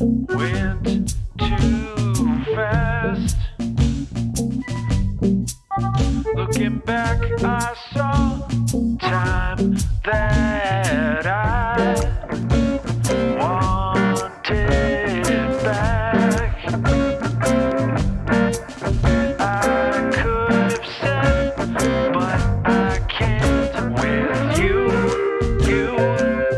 Went too fast. Looking back, I saw time that I wanted back. I could have said, but I can't with you, you.